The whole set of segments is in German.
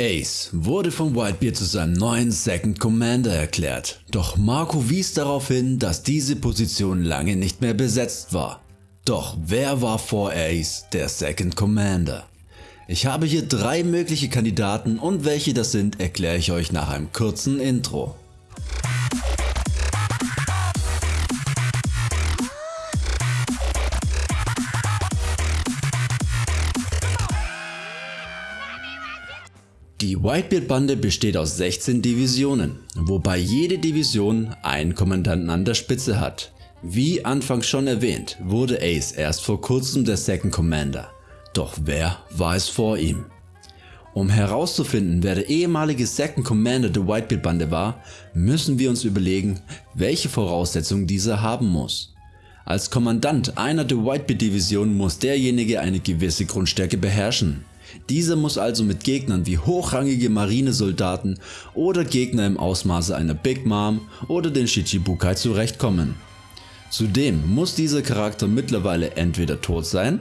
Ace wurde von Whitebeard zu seinem neuen Second Commander erklärt, doch Marco wies darauf hin, dass diese Position lange nicht mehr besetzt war. Doch wer war vor Ace der Second Commander? Ich habe hier drei mögliche Kandidaten und welche das sind erkläre ich euch nach einem kurzen Intro. Die Whitebeard-Bande besteht aus 16 Divisionen, wobei jede Division einen Kommandanten an der Spitze hat. Wie anfangs schon erwähnt, wurde Ace erst vor kurzem der Second Commander. Doch wer war es vor ihm? Um herauszufinden wer der ehemalige Second Commander der Whitebeard Bande war, müssen wir uns überlegen welche Voraussetzungen dieser haben muss. Als Kommandant einer der Whitebeard Division muss derjenige eine gewisse Grundstärke beherrschen. Dieser muss also mit Gegnern wie hochrangige Marinesoldaten oder Gegner im Ausmaße einer Big Mom oder den Shichibukai zurechtkommen. Zudem muss dieser Charakter mittlerweile entweder tot sein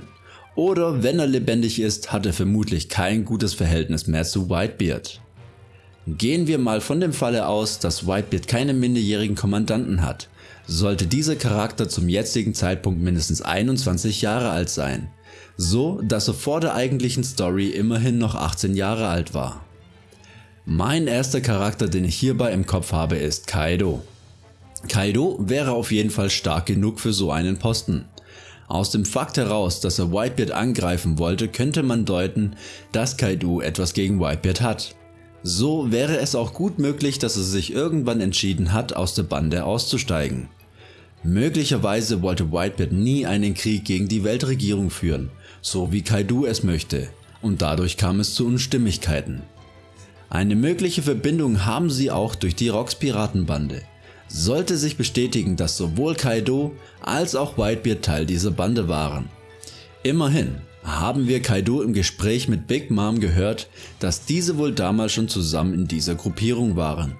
oder wenn er lebendig ist, hat er vermutlich kein gutes Verhältnis mehr zu Whitebeard. Gehen wir mal von dem Falle aus, dass Whitebeard keine minderjährigen Kommandanten hat, sollte dieser Charakter zum jetzigen Zeitpunkt mindestens 21 Jahre alt sein so dass er vor der eigentlichen Story immerhin noch 18 Jahre alt war. Mein erster Charakter den ich hierbei im Kopf habe ist Kaido. Kaido wäre auf jeden Fall stark genug für so einen Posten. Aus dem Fakt heraus, dass er Whitebeard angreifen wollte, könnte man deuten, dass Kaido etwas gegen Whitebeard hat. So wäre es auch gut möglich, dass er sich irgendwann entschieden hat, aus der Bande auszusteigen. Möglicherweise wollte Whitebeard nie einen Krieg gegen die Weltregierung führen, so wie Kaidu es möchte, und dadurch kam es zu Unstimmigkeiten. Eine mögliche Verbindung haben sie auch durch die Rocks Piratenbande. Sollte sich bestätigen, dass sowohl Kaido als auch Whitebeard Teil dieser Bande waren. Immerhin haben wir Kaido im Gespräch mit Big Mom gehört, dass diese wohl damals schon zusammen in dieser Gruppierung waren.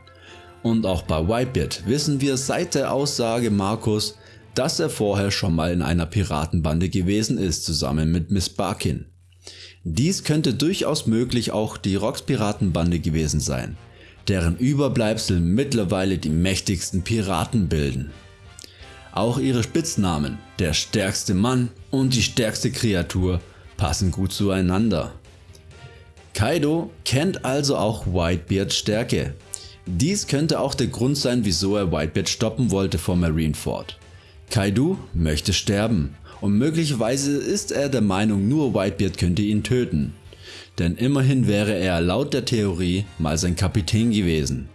Und auch bei Whitebeard wissen wir seit der Aussage Markus, dass er vorher schon mal in einer Piratenbande gewesen ist zusammen mit Miss Barkin. Dies könnte durchaus möglich auch die Rocks Piratenbande gewesen sein, deren Überbleibsel mittlerweile die mächtigsten Piraten bilden. Auch ihre Spitznamen, der stärkste Mann und die stärkste Kreatur, passen gut zueinander. Kaido kennt also auch Whitebeards Stärke. Dies könnte auch der Grund sein wieso er Whitebeard stoppen wollte vor Marineford. Kaidu möchte sterben und möglicherweise ist er der Meinung nur Whitebeard könnte ihn töten, denn immerhin wäre er laut der Theorie mal sein Kapitän gewesen.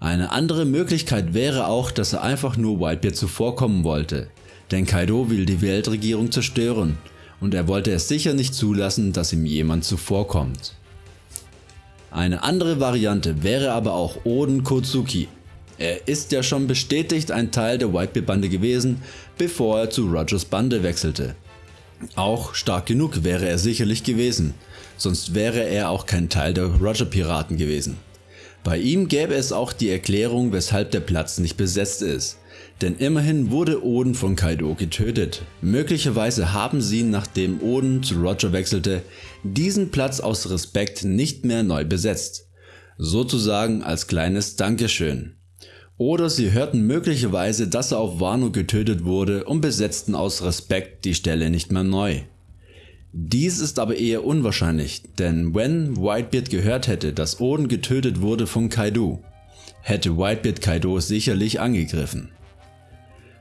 Eine andere Möglichkeit wäre auch, dass er einfach nur Whitebeard zuvorkommen wollte, denn Kaido will die Weltregierung zerstören und er wollte es sicher nicht zulassen, dass ihm jemand zuvorkommt. Eine andere Variante wäre aber auch Oden Kotsuki, er ist ja schon bestätigt ein Teil der Whitebeard Bande gewesen, bevor er zu Rogers Bande wechselte. Auch stark genug wäre er sicherlich gewesen, sonst wäre er auch kein Teil der Roger Piraten gewesen. Bei ihm gäbe es auch die Erklärung weshalb der Platz nicht besetzt ist, denn immerhin wurde Oden von Kaido getötet. Möglicherweise haben sie nachdem Oden zu Roger wechselte, diesen Platz aus Respekt nicht mehr neu besetzt. Sozusagen als kleines Dankeschön. Oder sie hörten möglicherweise dass er auf Wano getötet wurde und besetzten aus Respekt die Stelle nicht mehr neu. Dies ist aber eher unwahrscheinlich, denn wenn Whitebeard gehört hätte, dass Oden getötet wurde von Kaido, hätte Whitebeard Kaido sicherlich angegriffen.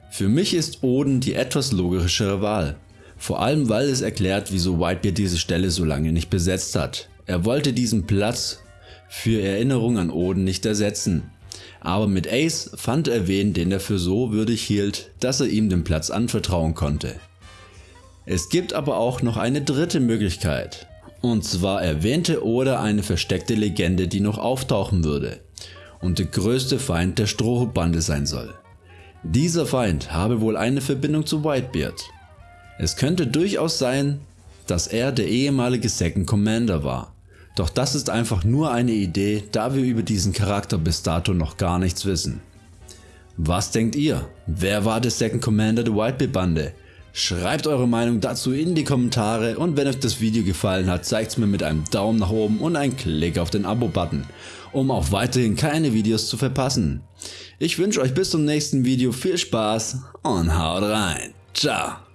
Für mich ist Oden die etwas logischere Wahl, vor allem weil es erklärt wieso Whitebeard diese Stelle so lange nicht besetzt hat. Er wollte diesen Platz für Erinnerung an Oden nicht ersetzen, aber mit Ace fand er wen den er für so würdig hielt, dass er ihm den Platz anvertrauen konnte. Es gibt aber auch noch eine dritte Möglichkeit. Und zwar erwähnte Oda eine versteckte Legende die noch auftauchen würde und der größte Feind der Strohbande sein soll. Dieser Feind habe wohl eine Verbindung zu Whitebeard. Es könnte durchaus sein, dass er der ehemalige Second Commander war doch das ist einfach nur eine Idee, da wir über diesen Charakter bis dato noch gar nichts wissen. Was denkt ihr? Wer war der Second Commander der Whitebeard Bande? Schreibt eure Meinung dazu in die Kommentare und wenn euch das Video gefallen hat, zeigt es mir mit einem Daumen nach oben und einem Klick auf den Abo-Button, um auch weiterhin keine Videos zu verpassen. Ich wünsche euch bis zum nächsten Video viel Spaß und haut rein. Ciao.